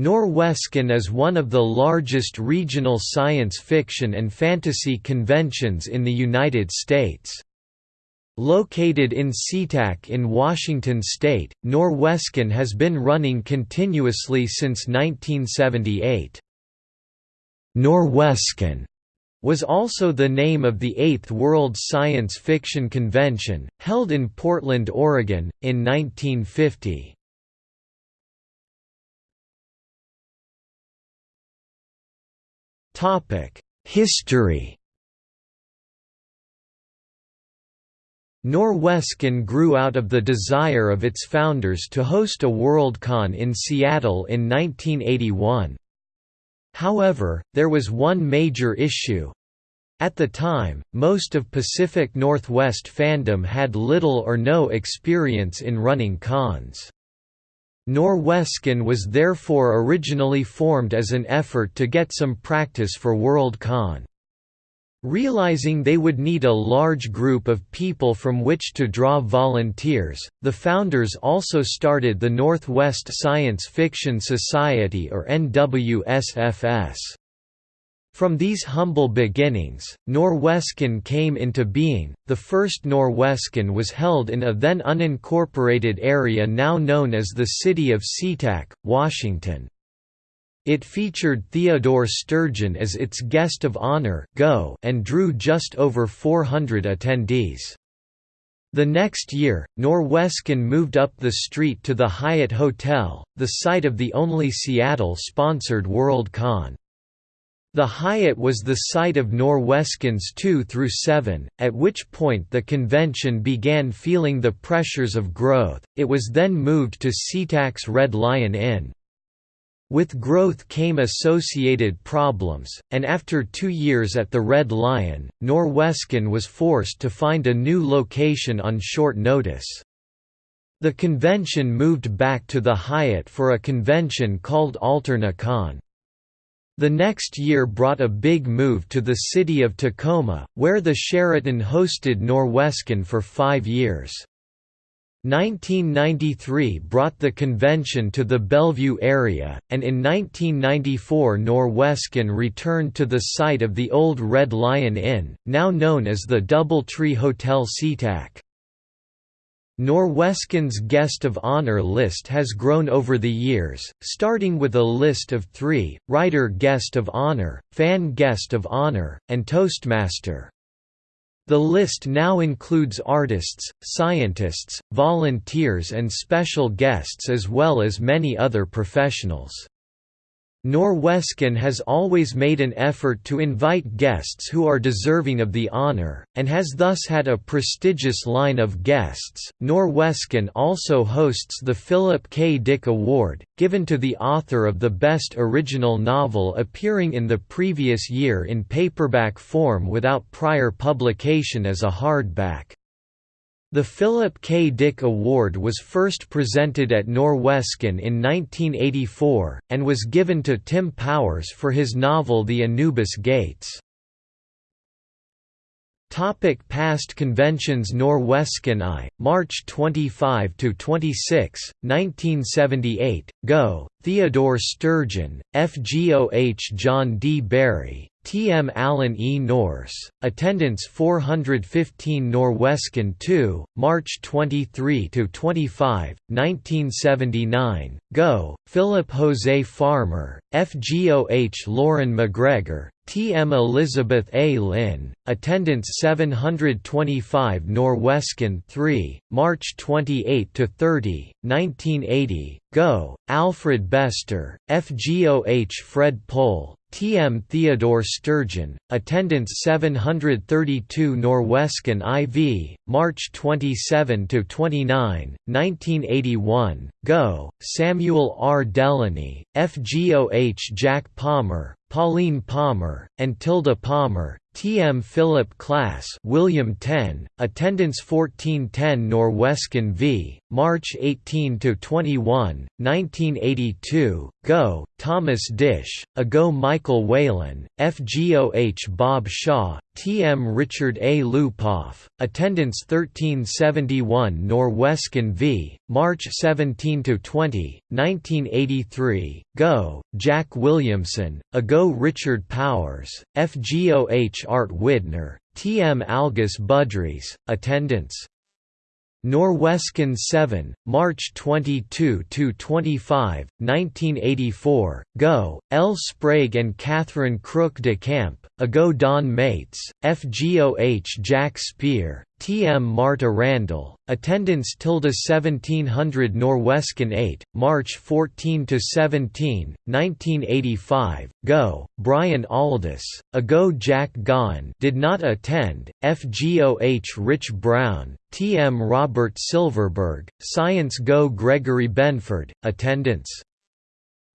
Norwescon is one of the largest regional science fiction and fantasy conventions in the United States. Located in SeaTac in Washington state, Norwescon has been running continuously since 1978. Norwescon was also the name of the Eighth World Science Fiction Convention, held in Portland, Oregon, in 1950. History Norwescon grew out of the desire of its founders to host a Worldcon in Seattle in 1981. However, there was one major issue. At the time, most of Pacific Northwest fandom had little or no experience in running cons. Norwescon was therefore originally formed as an effort to get some practice for Worldcon. Realizing they would need a large group of people from which to draw volunteers, the founders also started the Northwest Science Fiction Society or NWSFS. From these humble beginnings, Norwescon came into being. The first Norwescon was held in a then unincorporated area now known as the city of SeaTac, Washington. It featured Theodore Sturgeon as its guest of honor go, and drew just over 400 attendees. The next year, Norwescon moved up the street to the Hyatt Hotel, the site of the only Seattle-sponsored Worldcon. The Hyatt was the site of Norwescons 2 through 7, at which point the convention began feeling the pressures of growth. It was then moved to SeaTac's Red Lion Inn. With growth came associated problems, and after two years at the Red Lion, Norwescon was forced to find a new location on short notice. The convention moved back to the Hyatt for a convention called AlternaCon. The next year brought a big move to the city of Tacoma, where the Sheraton hosted Norwescon for five years. 1993 brought the convention to the Bellevue area, and in 1994 Norwescon returned to the site of the old Red Lion Inn, now known as the Doubletree Hotel SeaTac. Norwescon's guest of honor list has grown over the years, starting with a list of three, writer guest of honor, fan guest of honor, and Toastmaster. The list now includes artists, scientists, volunteers and special guests as well as many other professionals. Norwescon has always made an effort to invite guests who are deserving of the honor, and has thus had a prestigious line of guests. Norwescon also hosts the Philip K. Dick Award, given to the author of the best original novel appearing in the previous year in paperback form without prior publication as a hardback. The Philip K. Dick Award was first presented at Norwescon in 1984, and was given to Tim Powers for his novel The Anubis Gates. Topic past conventions Norwescon I, March 25–26, 1978, Go, Theodore Sturgeon, FGOH John D. Barry, T. M. Allen E. Nourse, attendance 415 Norwescon 2, March 23–25, 1979, Go, Philip Jose Farmer, FGOH Loren MacGregor, T. M. Elizabeth A. Lynn, attendance 725 Norwescon 3, March 28–30, 1980, Go, Alfred Bester, FGOH Fred Pohl, T. M. Theodore Sturgeon, attendance 732 Norwescon IV, March 27–29, 1981, Go, Samuel R. Delany, FGOH Jack Palmer, Pauline Palmer, and Tilda Palmer, TM Philip Klass William Tenn attendance 1410 Norwescon v March 18 to 21 1982 Go Thomas Disch Ago Michael Whelan FGOH Bob Shaw TM Richard A. Lupoff, attendance 1371 Norwescon v. March 17–20, 1983, Go, Jack Williamson, Ago Richard Powers, FGOH Art Widner, TM Algis Budrys, attendance Norwescon 7, March 22 to 25, 1984. Go, L. Sprague and Catherine Crook de Camp, Ago Don Maitz, FGOH Jack Speer, TM Marta Randall, attendance tilde 1700 Norwescon 8, March 14 to 17, 1985. Go, Brian Aldiss, Ago Jack Gaughan did not attend. FGOH Rich Brown, TM Robert Silverberg, Science Go Gregory Benford, attendance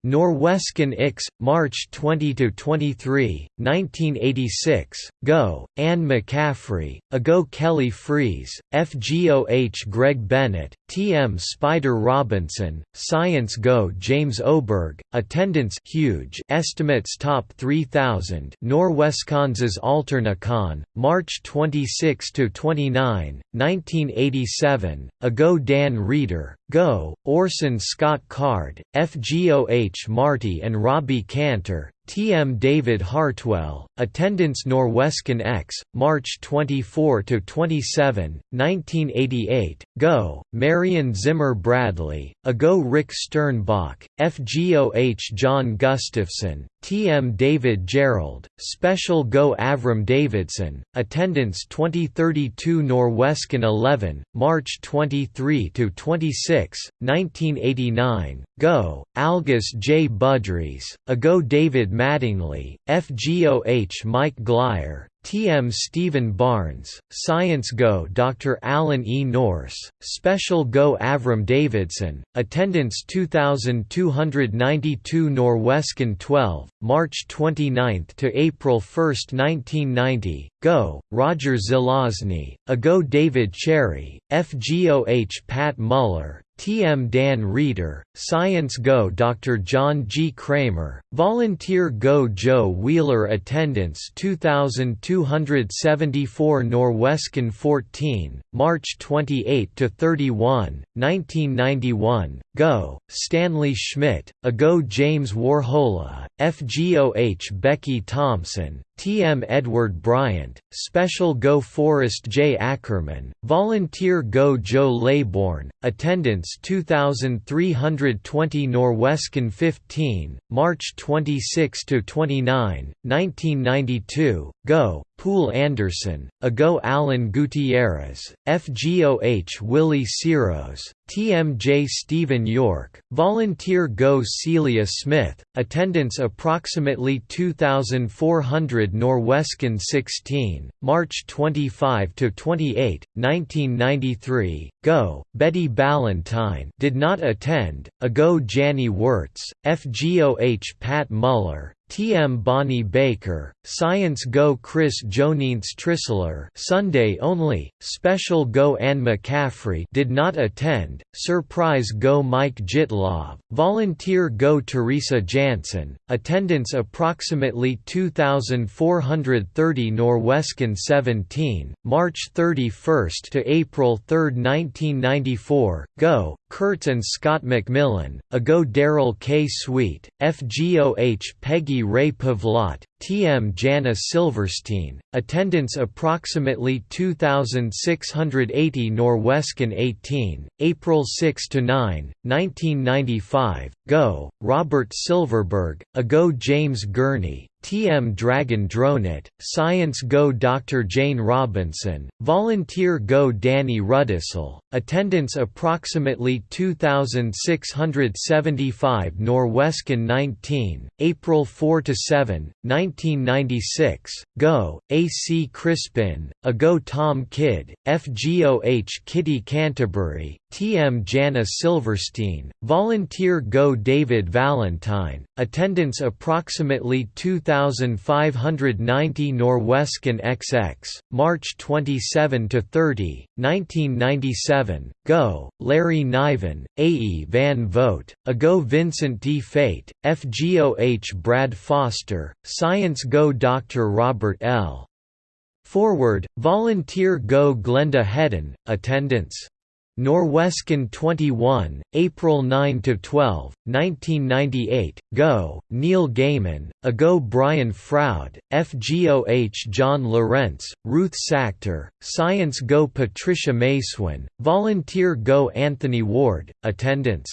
Norwescon Ix, March 20–23, 1986, Go, Anne McCaffrey, Ago Kelly Freas, FGOH Greg Bennett, TM Spider Robinson, Science Go James Oberg, Attendance huge estimates top 3000 Norwescon's Alternacon, March 26–29, 1987, Ago Dan Reeder, Go, Orson Scott Card, FGOH Marty and Robbie Cantor, TM David Hartwell, Attendance Norwescon X, March 24–27, 1988, Go, Marion Zimmer Bradley, Ago Rick Sternbach, FGOH John Gustafson, TM David Gerrold, Special Go Avram Davidson, Attendance 2032 Norwescon 11, March 23–26, 1989, Go, Algis J. Budrys, Ago David Mattingly, FGOH Mike Glyer, TM Stephen Barnes, Science Go Dr. Alan E. Nourse, Special Go Avram Davidson, Attendance 2292 Norwescon 12, March 29 to April 1, 1990, Go, Roger Zelazny, Ago David Cherry, FGOH Pat Muller, TM Dan Reeder, Science Go Dr. John G. Cramer, Volunteer Go Joe Wheeler Attendance 2274 Norwescon 14, March 28 to 31, 1991. Go, Stanley Schmidt, Ago James Warhola, FGOH Becky Thompson, TM Edward Bryant, Special Go Forrest J. Ackerman, Volunteer Go Joe Laybourne, Attendance 2320 Norwescon 15, March 26–29, 1992, Go, Poul Anderson, Ago Alan Gutierrez, FGOH Willie Siros, TMJ Stephen York, Volunteer Go Celia Smith, attendance approximately 2,400 Norwescon 16, March 25–28, 1993, Go, Betty Ballantine did not attend, Ago Janny Wurts, FGOH Pat Muller, TM Bonnie Baker, Science Go Chris Jonintz Trissler Sunday only, Special Go Anne McCaffrey did not attend, Surprise Go Mike Jittlov, Volunteer Go Teresa Jansen, attendance approximately 2,430 Norwescon 17, March 31 to April 3, 1994, Go, Kurtz and Scott MacMillan, Ago Darrell K. Sweet, FGOH Peggy Rae Pavlat, TM Jana Silverstein, attendance approximately 2,680 Norwescon 18, April 6–9, 1995, Go, Robert Silverberg, Ago James Gurney, TM Dragon Dronet, Science Go Dr. Jane Robinson, Volunteer Go Danny Rudisell, attendance approximately 2,675 Norwescon 19, April 4–7, 1996, Go, A.C. Crispin, Ago Tom Kidd, FGOH Kitty Canterbury, TM Jana Silverstein, Volunteer Go David Valentine, attendance approximately 2,590 Norwescon XX, March 27 to 30, 1997. Go, Larry Niven, A.E. Van Vogt, Ago Vincent Di Fate, FGOH Brad Foster, Science Go Dr. Robert L. Forward, Volunteer Go Glenda Hedden, Attendance. Norwescon 21, April 9 to 12, 1998, Go, Neil Gaiman, Ago Brian Froud, FGOH John Lorentz, Ruth Sachter, Science Go Patricia Masewin, Volunteer Go Anthony Ward, Attendance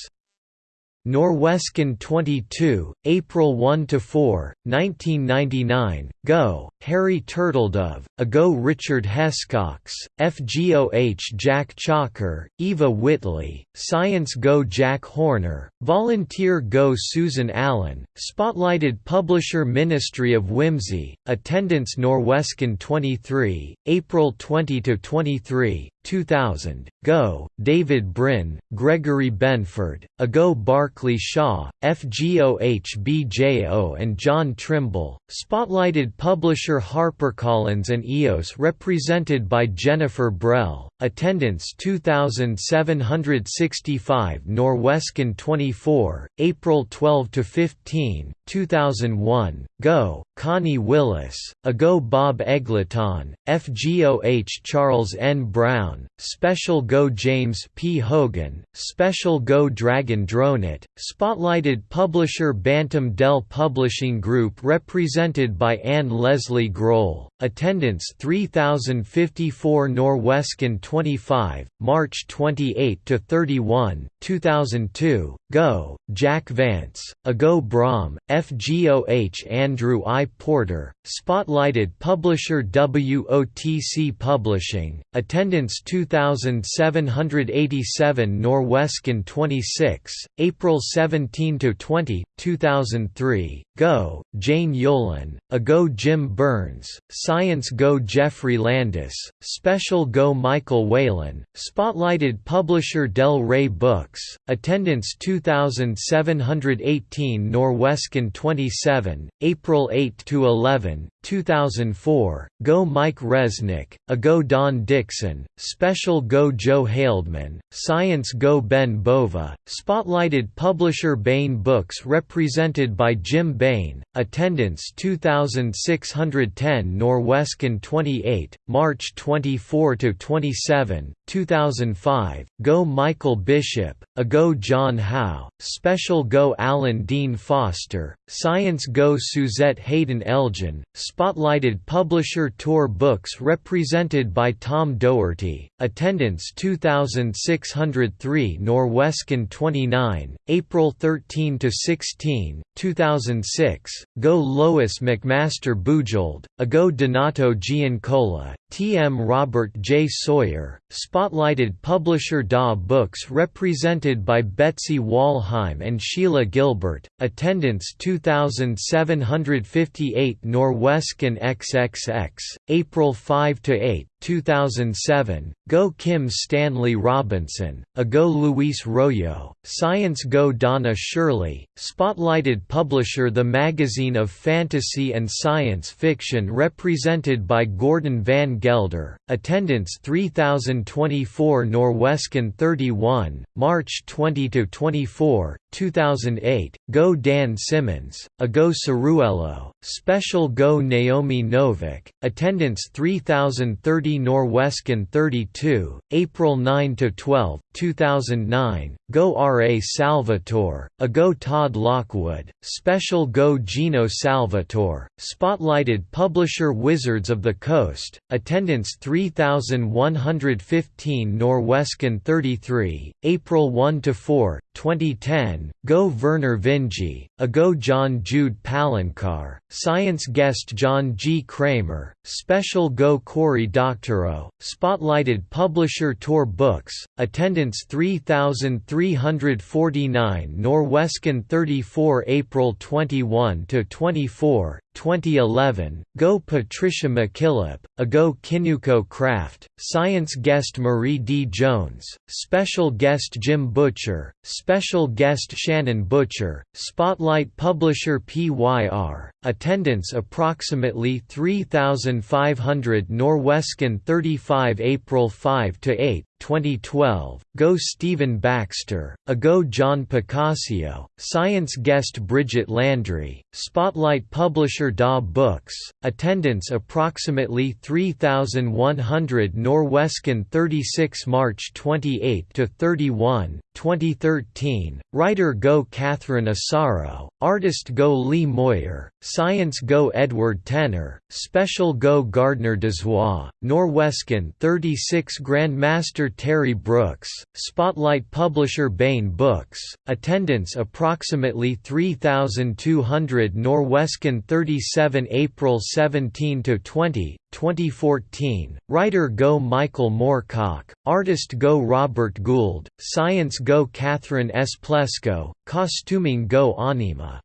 Norwescon 22, April 1–4, 1999, Go, Harry Turtledove, Ago Richard Hescox, FGOH Jack Chalker, Eva Whitley, Science Go Jack Horner, Volunteer Go Susan Allen, Spotlighted Publisher Ministry of Whimsy, Attendance Norwescon 23, April 20–23, 2000, Go, David Brin, Gregory Benford, Ago Barclay Shaw, FGOH BJO and John Trimble, Spotlighted Publisher HarperCollins and EOS represented by Jennifer Brehl, Attendance 2765 Norwescon 24, April 12 to 15, 2001, Go, Connie Willis, Ago Bob Eggleton, FGOH Charles N. Brown, Special Go James P. Hogan, Special Go Dragon Dronet, Spotlighted Publisher Bantam Dell Publishing Group represented by Anne Leslie Groell, Attendance 3054 Norwescon 25, March 28 to 31, 2002. Go, Jack Vance, Ago Brom, FGOH Andrew I. Porter, Spotlighted Publisher WOTC Publishing, Attendance 2787 Norwescon 26, April 17 to 20, 2003. Go, Jane Yolen, Ago Jim Burns, Science Go Geoffrey Landis, Special Go Michael Whelan, Spotlighted Publisher Del Rey Books, Attendance 2718 Norwescon 27, April 8 to 11, 2004, Go Mike Resnick, A Go Don Dixon, Special Go Joe Haldeman, Science Go Ben Bova, Spotlighted Publisher Baen Books represented by Jim Baen, Attendance 2610 Norwescon 28, March 24–27, 2005, Go Michael Bishop, A Go John Howe, Special Go Alan Dean Foster, Science Go Suzette Haden Elgin, Spotlighted Publisher Tor Books represented by Tom Doherty, Attendance 2603 Norwescon 29, April 13–16, 2006, Go Lois McMaster Bujold, Ago Donato Giancola, T. M. Robert J. Sawyer, Spotlighted Publisher DAW Books represented by Betsy Wollheim and Sheila Gilbert, Attendance 2758 Norwescon XXX, April 5–8, 2007, Go Kim Stanley Robinson, A Go Luis Royo, Science Go Donna Shirley, Spotlighted Publisher The Magazine of Fantasy and Science Fiction represented by Gordon Van Gelder, Attendance 3024 Norwescon 31, March 20–24, 2008, Go Dan Simmons, A Go Ciruelo, Special Go Naomi Novik, Attendance 3030 Norwescon 32, April 9–12, 2009, Go R. A. Salvatore, Ago Todd Lockwood, Special Go Geno Salvatore, Spotlighted Publisher Wizards of the Coast, Attendance 3115 Norwescon 33, April 1–4, 2010, Go Vernor Vinge, Ago John Jude Palencar, Science Guest John G. Cramer, Special Go Cory Spotlighted Publisher Tor Books, Attendance 3349 Norwescon 34 April 21–24, 2011, Go Patricia McKillip, A Go Kinuko Craft, Science Guest Marie D. Jones, Special Guest Jim Butcher, Special Guest Shannon Butcher, Spotlight Publisher PYR, Attendance approximately 3,500 Norwescon 35 April 5–8, 2012, Go Stephen Baxter, A Go John Picacio, Science Guest Bridget Landry, Spotlight Publisher DAW Books, Attendance approximately 3,100 Norwescon 36 March 28–31, 2013, Writer Go Catherine Asaro, Artist Go Lee Moyer, Science Go Edward Tenner, Special Go Gardner Dozois, Norwescon 36 Grandmaster Terry Brooks, Spotlight Publisher Baen Books, Attendance approximately 3,200 Norwescon 37 April 17–20, 2014, Writer Go Michael Moorcock, Artist Go Robert Gould, Science Go Catherine S. Plesko, Costuming Go Anima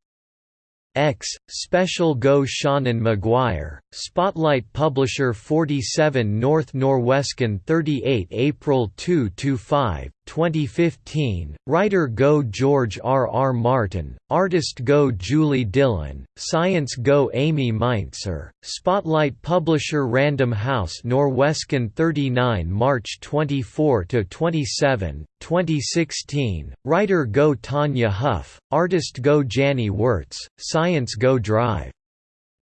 X, Special Go Seanan McGuire, Spotlight Publisher 47 North Norwescon 38 April 2–5, 2015, Writer Go George R. R. Martin, Artist Go Julie Dillon, Science Go Amy Mainzer, Spotlight Publisher Random House Norwescon 39 March 24–27, 2016, Writer Go Tanya Huff, Artist Go Janny Wurts, Science Go Drive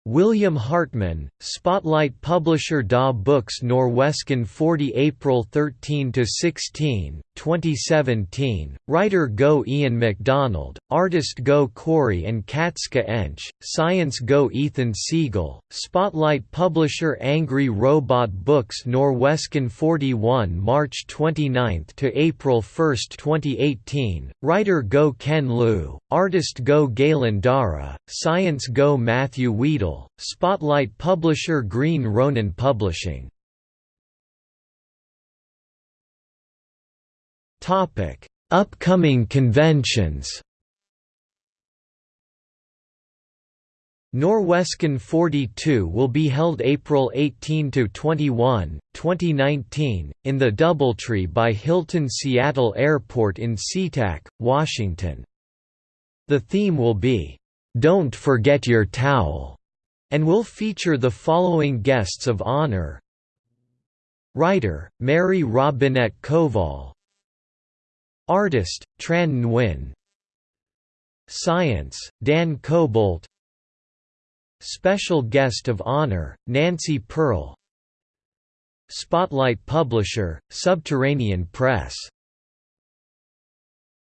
William Hartman, Spotlight Publisher DAW Books Norwescon 40 April 13–16, 2017, Writer Go Ian MacDonald, Artist Go Corey and Katska Ench, Science Go Ethan Siegel, Spotlight Publisher Angry Robot Books Norwescon 41 March 29 to April 1, 2018, Writer Go Ken Liu, Artist Go Galen Dara, Science Go Matthew Weedle, Spotlight Publisher Green Ronin Publishing Topic: Upcoming conventions. Norwescon 42 will be held April 18 to 21, 2019, in the DoubleTree by Hilton Seattle Airport in SeaTac, Washington. The theme will be "Don't Forget Your Towel" and will feature the following guests of honor. Writer, Mary Robinette Kowal Artist, Tran Nguyen. Science, Dan Cobalt. Special Guest of Honor, Nancy Pearl. Spotlight Publisher, Subterranean Press